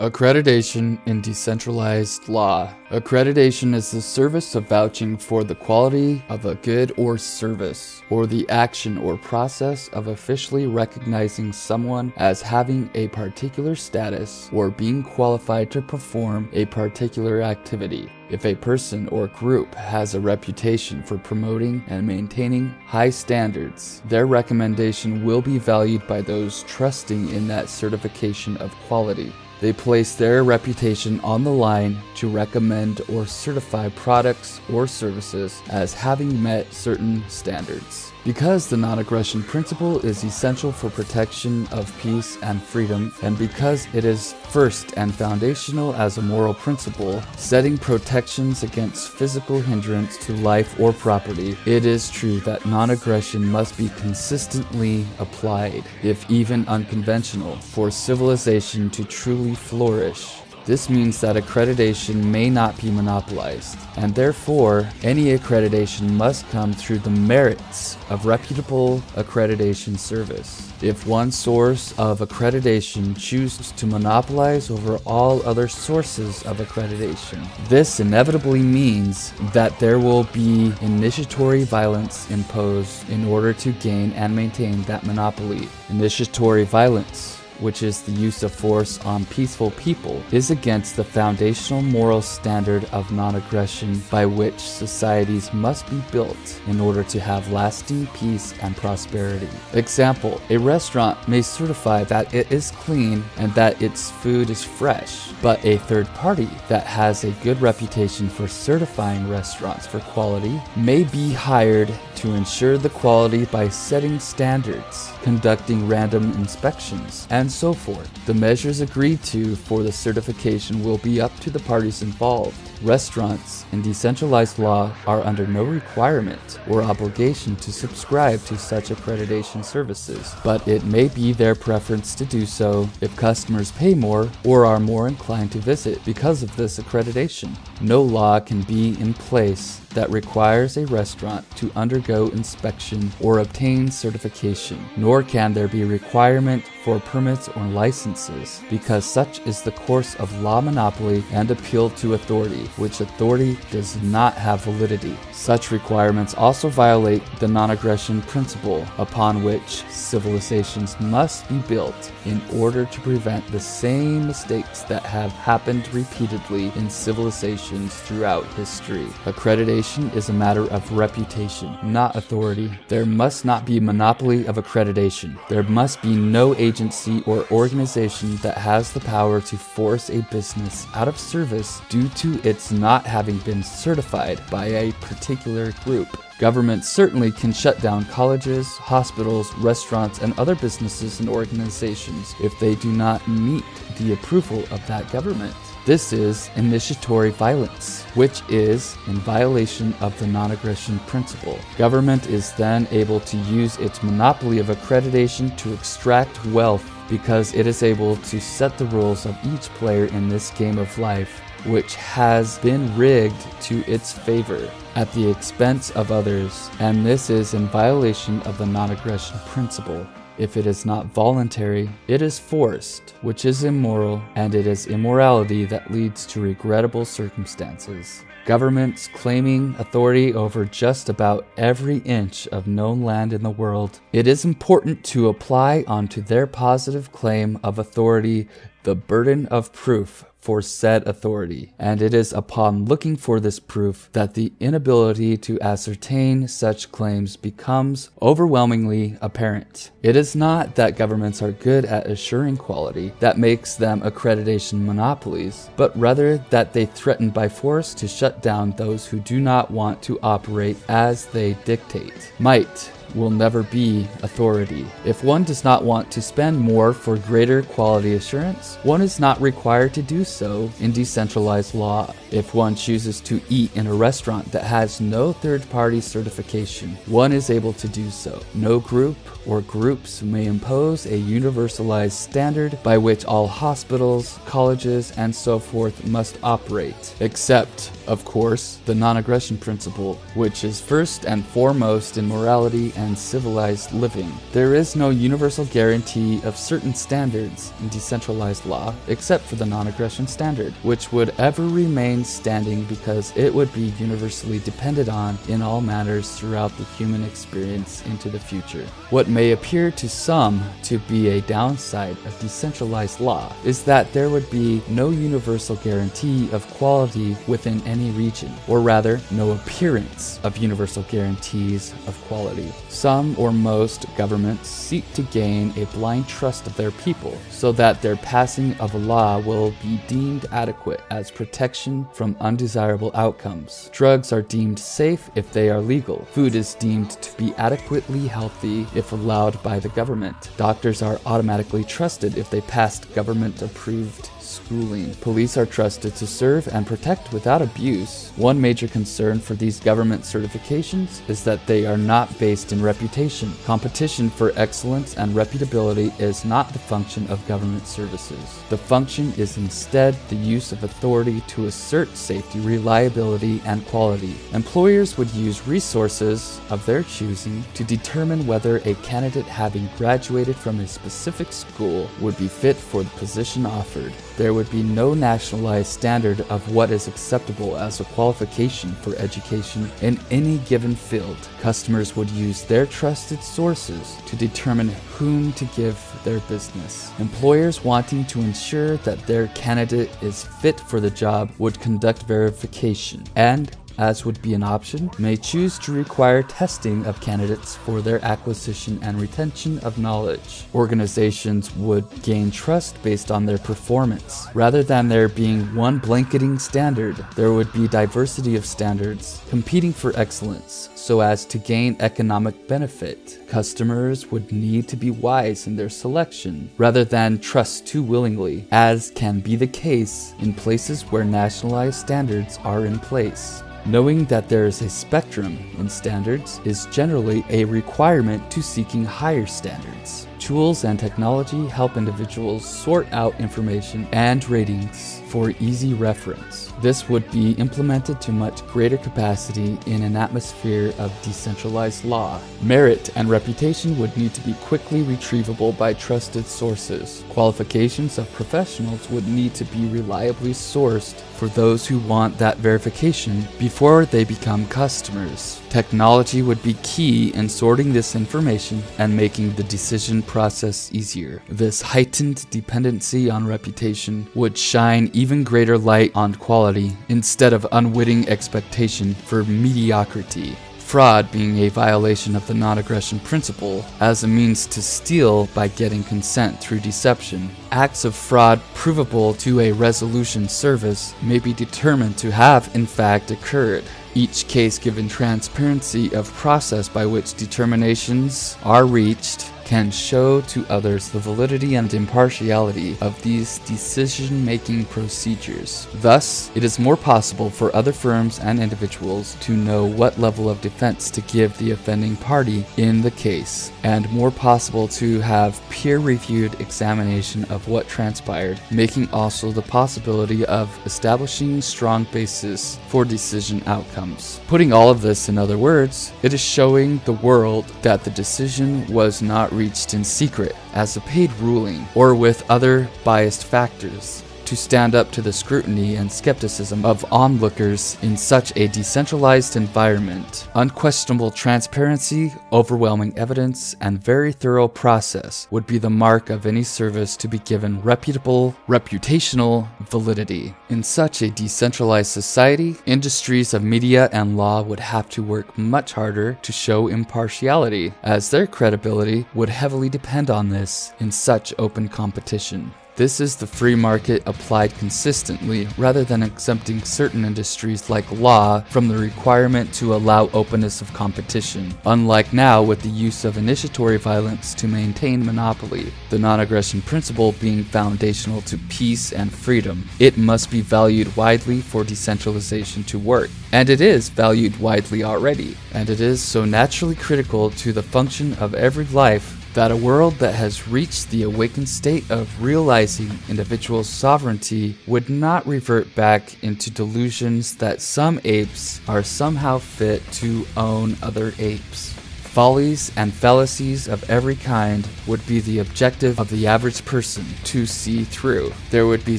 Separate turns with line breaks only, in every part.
Accreditation in decentralized law. Accreditation is the service of vouching for the quality of a good or service, or the action or process of officially recognizing someone as having a particular status or being qualified to perform a particular activity. If a person or group has a reputation for promoting and maintaining high standards, their recommendation will be valued by those trusting in that certification of quality. They place their reputation on the line to recommend or certify products or services as having met certain standards. Because the non aggression principle is essential for protection of peace and freedom, and because it is first and foundational as a moral principle, setting protections against physical hindrance to life or property, it is true that non aggression must be consistently applied, if even unconventional, for civilization to truly flourish. This means that accreditation may not be monopolized, and therefore, any accreditation must come through the merits of reputable accreditation service. If one source of accreditation chooses to monopolize over all other sources of accreditation, this inevitably means that there will be initiatory violence imposed in order to gain and maintain that monopoly. Initiatory violence which is the use of force on peaceful people, is against the foundational moral standard of non aggression by which societies must be built in order to have lasting peace and prosperity. Example A restaurant may certify that it is clean and that its food is fresh, but a third party that has a good reputation for certifying restaurants for quality may be hired to ensure the quality by setting standards, conducting random inspections, and so forth. The measures agreed to for the certification will be up to the parties involved. Restaurants in decentralized law are under no requirement or obligation to subscribe to such accreditation services, but it may be their preference to do so if customers pay more or are more inclined to visit because of this accreditation. No law can be in place that requires a restaurant to undergo inspection or obtain certification, nor can there be requirement for permits or licenses, because such is the course of law monopoly and appeal to authority, which authority does not have validity. Such requirements also violate the non aggression principle upon which civilizations must be built in order to prevent the same mistakes that have happened repeatedly in civilizations throughout history. Accreditation is a matter of reputation, not authority. There must not be a monopoly of accreditation. There must be no agency or organization that has the power to force a business out of service due to its not having been certified by a particular group. Governments certainly can shut down colleges, hospitals, restaurants, and other businesses and organizations if they do not meet the approval of that government. This is initiatory violence, which is in violation of the non aggression principle. Government is then able to use its monopoly of accreditation to extract wealth because it is able to set the rules of each player in this game of life which has been rigged to its favor at the expense of others, and this is in violation of the non aggression principle. If it is not voluntary, it is forced, which is immoral, and it is immorality that leads to regrettable circumstances. Governments claiming authority over just about every inch of known land in the world, it is important to apply onto their positive claim of authority the burden of proof for said authority, and it is upon looking for this proof that the inability to ascertain such claims becomes overwhelmingly apparent. It is not that governments are good at assuring quality that makes them accreditation monopolies, but rather that they threaten by force to shut down those who do not want to operate as they dictate. Might will never be authority. If one does not want to spend more for greater quality assurance, one is not required to do so in decentralized law. If one chooses to eat in a restaurant that has no third party certification, one is able to do so. No group or groups may impose a universalized standard by which all hospitals, colleges, and so forth must operate, except of course, the non aggression principle, which is first and foremost in morality and civilized living. There is no universal guarantee of certain standards in decentralized law, except for the non aggression standard, which would ever remain standing because it would be universally depended on in all matters throughout the human experience into the future. What may appear to some to be a downside of decentralized law is that there would be no universal guarantee of quality within any region, or rather, no appearance of universal guarantees of quality. Some or most governments seek to gain a blind trust of their people so that their passing of a law will be deemed adequate as protection from undesirable outcomes. Drugs are deemed safe if they are legal. Food is deemed to be adequately healthy if allowed by the government. Doctors are automatically trusted if they passed government approved schooling. Police are trusted to serve and protect without abuse. One major concern for these government certifications is that they are not based in reputation. Competition for excellence and reputability is not the function of government services. The function is instead the use of authority to assert safety, reliability, and quality. Employers would use resources of their choosing to determine whether a candidate having graduated from a specific school would be fit for the position offered. There would be no nationalized standard of what is acceptable as a qualification for education in any given field. Customers would use their trusted sources to determine whom to give their business. Employers wanting to ensure that their candidate is fit for the job would conduct verification and as would be an option, may choose to require testing of candidates for their acquisition and retention of knowledge. Organizations would gain trust based on their performance. Rather than there being one blanketing standard, there would be diversity of standards competing for excellence so as to gain economic benefit. Customers would need to be wise in their selection rather than trust too willingly, as can be the case in places where nationalized standards are in place. Knowing that there is a spectrum in standards is generally a requirement to seeking higher standards. Tools and technology help individuals sort out information and ratings for easy reference. This would be implemented to much greater capacity in an atmosphere of decentralized law. Merit and reputation would need to be quickly retrievable by trusted sources. Qualifications of professionals would need to be reliably sourced for those who want that verification before they become customers. Technology would be key in sorting this information and making the decision process easier. This heightened dependency on reputation would shine even greater light on quality instead of unwitting expectation for mediocrity. Fraud being a violation of the non aggression principle as a means to steal by getting consent through deception. Acts of fraud provable to a resolution service may be determined to have in fact occurred. Each case given transparency of process by which determinations are reached can show to others the validity and impartiality of these decision making procedures. Thus, it is more possible for other firms and individuals to know what level of defense to give the offending party in the case, and more possible to have peer reviewed examination of what transpired, making also the possibility of establishing strong basis for decision outcomes. Putting all of this in other words, it is showing the world that the decision was not reached in secret as a paid ruling or with other biased factors to stand up to the scrutiny and skepticism of onlookers in such a decentralized environment. Unquestionable transparency, overwhelming evidence, and very thorough process would be the mark of any service to be given reputable, reputational validity. In such a decentralized society, industries of media and law would have to work much harder to show impartiality, as their credibility would heavily depend on this in such open competition. This is the free market applied consistently rather than exempting certain industries like law from the requirement to allow openness of competition, unlike now with the use of initiatory violence to maintain monopoly. The non aggression principle being foundational to peace and freedom, it must be valued widely for decentralization to work. And it is valued widely already, and it is so naturally critical to the function of every life that a world that has reached the awakened state of realizing individual sovereignty would not revert back into delusions that some apes are somehow fit to own other apes. Follies and fallacies of every kind would be the objective of the average person to see through. There would be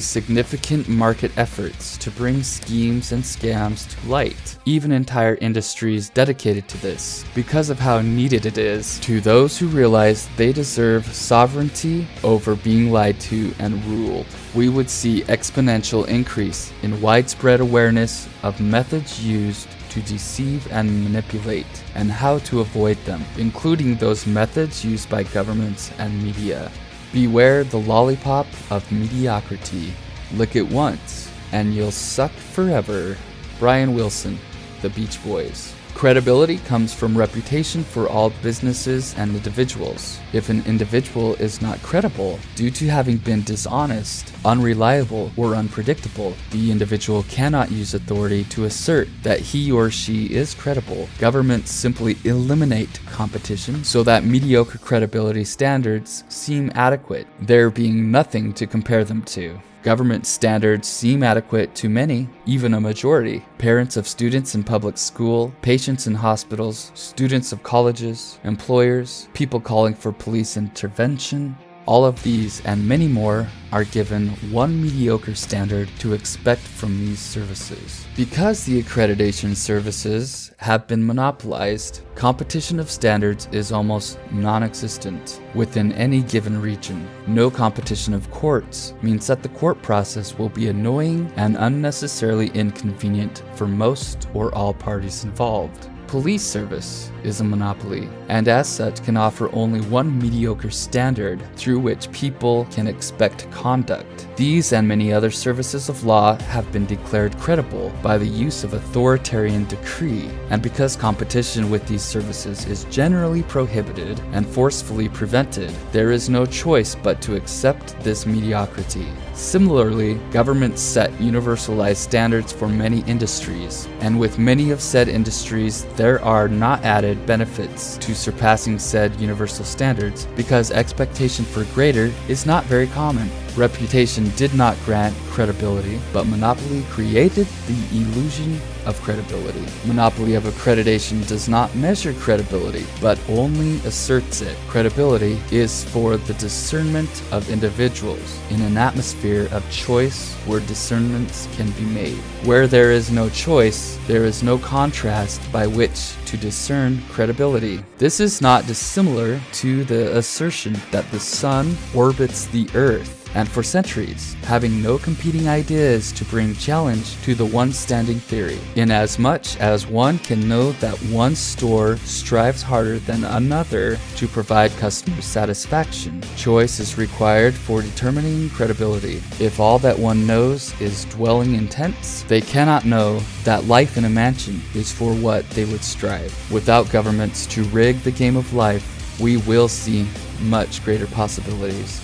significant market efforts to bring schemes and scams to light, even entire industries dedicated to this, because of how needed it is to those who realize they deserve sovereignty over being lied to and ruled. We would see exponential increase in widespread awareness of methods used to deceive and manipulate, and how to avoid them, including those methods used by governments and media. Beware the lollipop of mediocrity. Lick it once, and you'll suck forever. Brian Wilson, The Beach Boys. Credibility comes from reputation for all businesses and individuals. If an individual is not credible due to having been dishonest, unreliable, or unpredictable, the individual cannot use authority to assert that he or she is credible. Governments simply eliminate competition so that mediocre credibility standards seem adequate, there being nothing to compare them to. Government standards seem adequate to many, even a majority. Parents of students in public school, patients in hospitals, students of colleges, employers, people calling for police intervention, all of these and many more are given one mediocre standard to expect from these services. Because the accreditation services have been monopolized, competition of standards is almost non-existent within any given region. No competition of courts means that the court process will be annoying and unnecessarily inconvenient for most or all parties involved police service is a monopoly, and as such can offer only one mediocre standard through which people can expect conduct. These and many other services of law have been declared credible by the use of authoritarian decree, and because competition with these services is generally prohibited and forcefully prevented, there is no choice but to accept this mediocrity. Similarly, governments set universalized standards for many industries, and with many of said industries, there are not added benefits to surpassing said universal standards because expectation for greater is not very common. Reputation did not grant credibility, but monopoly created the illusion of credibility. Monopoly of accreditation does not measure credibility, but only asserts it. Credibility is for the discernment of individuals in an atmosphere of choice where discernments can be made. Where there is no choice, there is no contrast by which to discern credibility. This is not dissimilar to the assertion that the sun orbits the earth and for centuries, having no competing ideas to bring challenge to the one standing theory, inasmuch as one can know that one store strives harder than another to provide customer satisfaction. Choice is required for determining credibility. If all that one knows is dwelling in tents, they cannot know that life in a mansion is for what they would strive. Without governments to rig the game of life, we will see much greater possibilities.